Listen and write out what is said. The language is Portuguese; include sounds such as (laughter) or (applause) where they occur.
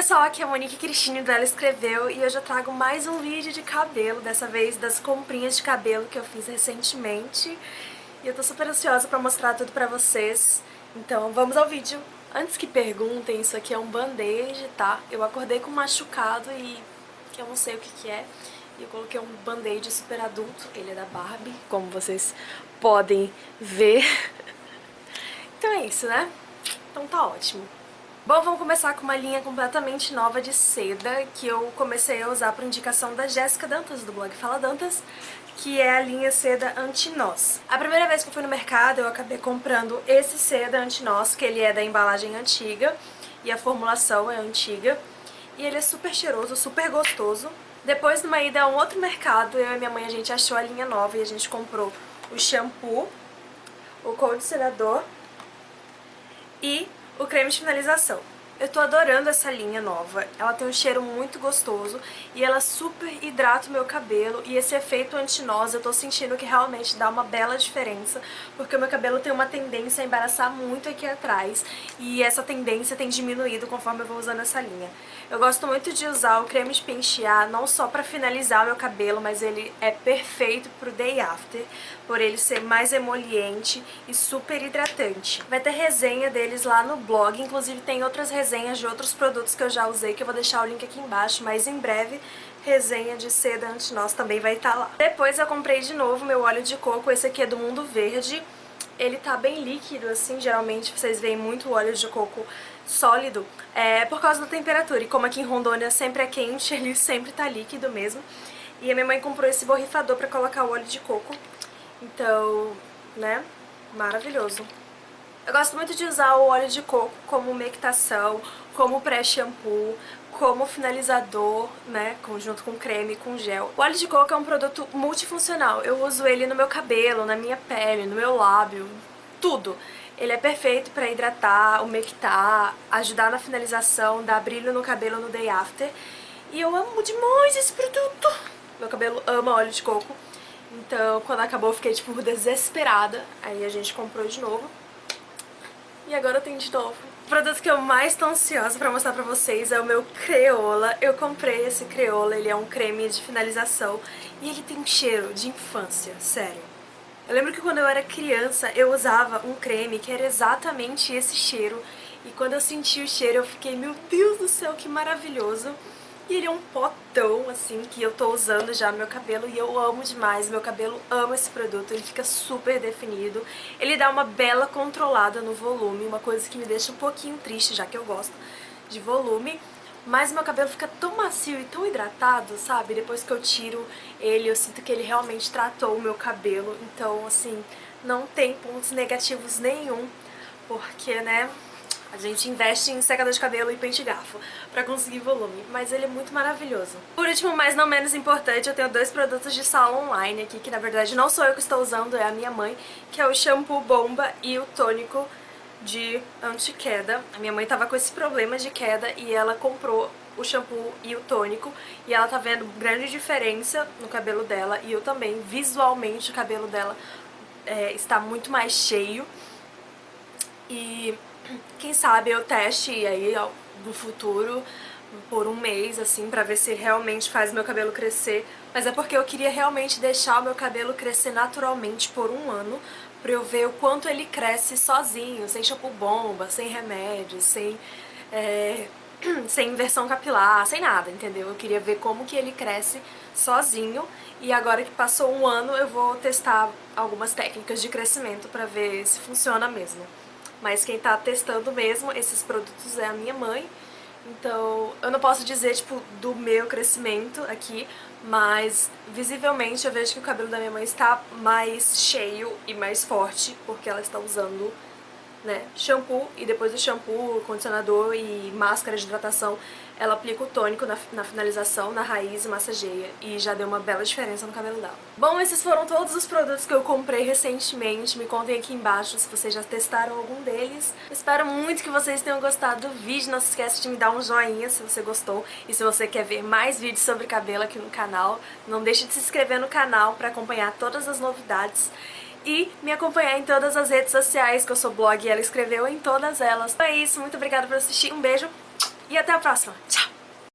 pessoal, aqui é a Monique Cristine do Ela Escreveu e hoje eu trago mais um vídeo de cabelo, dessa vez das comprinhas de cabelo que eu fiz recentemente. E eu tô super ansiosa pra mostrar tudo pra vocês, então vamos ao vídeo. Antes que perguntem, isso aqui é um band-aid, tá? Eu acordei com um machucado e eu não sei o que que é. E eu coloquei um band-aid super adulto, ele é da Barbie, como vocês podem ver. (laughs) Então é isso, né? Então tá ótimo. Bom, vamos começar com uma linha completamente nova de seda que eu comecei a usar por indicação da Jéssica Dantas, do blog Fala Dantas, que é a linha seda anti-nós. A primeira vez que eu fui no mercado eu acabei comprando esse seda anti-nós, que ele é da embalagem antiga e a formulação é antiga. E ele é super cheiroso, super gostoso. Depois, numa ida a um outro mercado, eu e minha mãe a gente achou a linha nova e a gente comprou o shampoo, o condicionador e o creme de finalização. Eu tô adorando essa linha nova, ela tem um cheiro muito gostoso e ela super hidrata o meu cabelo e esse efeito antinós eu tô sentindo que realmente dá uma bela diferença porque o meu cabelo tem uma tendência a embaraçar muito aqui atrás e essa tendência tem diminuído conforme eu vou usando essa linha. Eu gosto muito de usar o creme de pentear não só pra finalizar o meu cabelo, mas ele é perfeito pro day after, por ele ser mais emoliente e super hidratante. Vai ter resenha deles lá no blog, inclusive tem outras resenhas resenhas de outros produtos que eu já usei, que eu vou deixar o link aqui embaixo, mas em breve resenha de seda anti-nós também vai estar tá lá. Depois eu comprei de novo meu óleo de coco, esse aqui é do Mundo Verde. Ele tá bem líquido, assim, geralmente vocês veem muito óleo de coco sólido, é por causa da temperatura. E como aqui em Rondônia sempre é quente, (laughs) ele sempre tá líquido mesmo. E a minha mãe comprou esse borrifador pra colocar o óleo de coco. Então, né, maravilhoso. Eu gosto muito de usar o óleo de coco como mectação, como pré-shampoo, como finalizador, né, junto com creme, com gel. O óleo de coco é um produto multifuncional. Eu uso ele no meu cabelo, na minha pele, no meu lábio, tudo. Ele é perfeito para hidratar, umectar, ajudar na finalização, dar brilho no cabelo no day after. E eu amo demais esse produto. Meu cabelo ama óleo de coco. Então, quando acabou, eu fiquei, tipo, desesperada. Aí a gente comprou de novo. E agora eu tenho de novo. O produto que eu mais tô ansiosa pra mostrar pra vocês é o meu Creola. Eu comprei esse Creola, ele é um creme de finalização e ele tem cheiro de infância, sério. Eu lembro que quando eu era criança eu usava um creme que era exatamente esse cheiro e quando eu senti o cheiro eu fiquei, meu Deus do céu, que maravilhoso. E ele é um potão, assim, que eu tô usando já no meu cabelo e eu amo demais. Meu cabelo ama esse produto, ele fica super definido. Ele dá uma bela controlada no volume, uma coisa que me deixa um pouquinho triste, já que eu gosto de volume. Mas meu cabelo fica tão macio e tão hidratado, sabe? Depois que eu tiro ele, eu sinto que ele realmente tratou o meu cabelo. Então, assim, não tem pontos negativos nenhum, porque, né, a gente investe em secador de cabelo e pente garfo pra conseguir volume, mas ele é muito maravilhoso. Por último, mas não menos importante, eu tenho dois produtos de sala online aqui, que na verdade não sou eu que estou usando, é a minha mãe, que é o shampoo bomba e o tônico de anti-queda. A minha mãe tava com esse problema de queda e ela comprou o shampoo e o tônico e ela tá vendo grande diferença no cabelo dela e eu também, visualmente o cabelo dela é, está muito mais cheio e quem sabe eu teste aí no futuro por um mês, assim, pra ver se realmente faz meu cabelo crescer. Mas é porque eu queria realmente deixar o meu cabelo crescer naturalmente por um ano, pra eu ver o quanto ele cresce sozinho, sem shampoo bomba, sem remédio, sem, é, (clears throat) sem inversão capilar, sem nada, entendeu? Eu queria ver como que ele cresce sozinho e agora que passou um ano eu vou testar algumas técnicas de crescimento pra ver se funciona mesmo. Mas quem tá testando mesmo esses produtos é a minha mãe. Então, eu não posso dizer, tipo, do meu crescimento aqui, mas visivelmente eu vejo que o cabelo da minha mãe está mais cheio e mais forte, porque ela está usando né, shampoo e depois do shampoo, condicionador e máscara de hidratação, ela aplica o tônico na, na, finalização, na raiz e massageia e já deu uma bela diferença no cabelo dela. Bom, esses foram todos os produtos que eu comprei recentemente, me contem aqui embaixo se vocês já testaram algum deles. Espero muito que vocês tenham gostado do vídeo, não se esqueça de me dar um joinha se você gostou e se você quer ver mais vídeos sobre cabelo aqui no canal, não deixe de se inscrever no canal para acompanhar todas as novidades e me acompanhar em todas as redes sociais, que eu sou blog e ela escreveu em todas elas. Então é isso, muito obrigada por assistir, um beijo e até a próxima!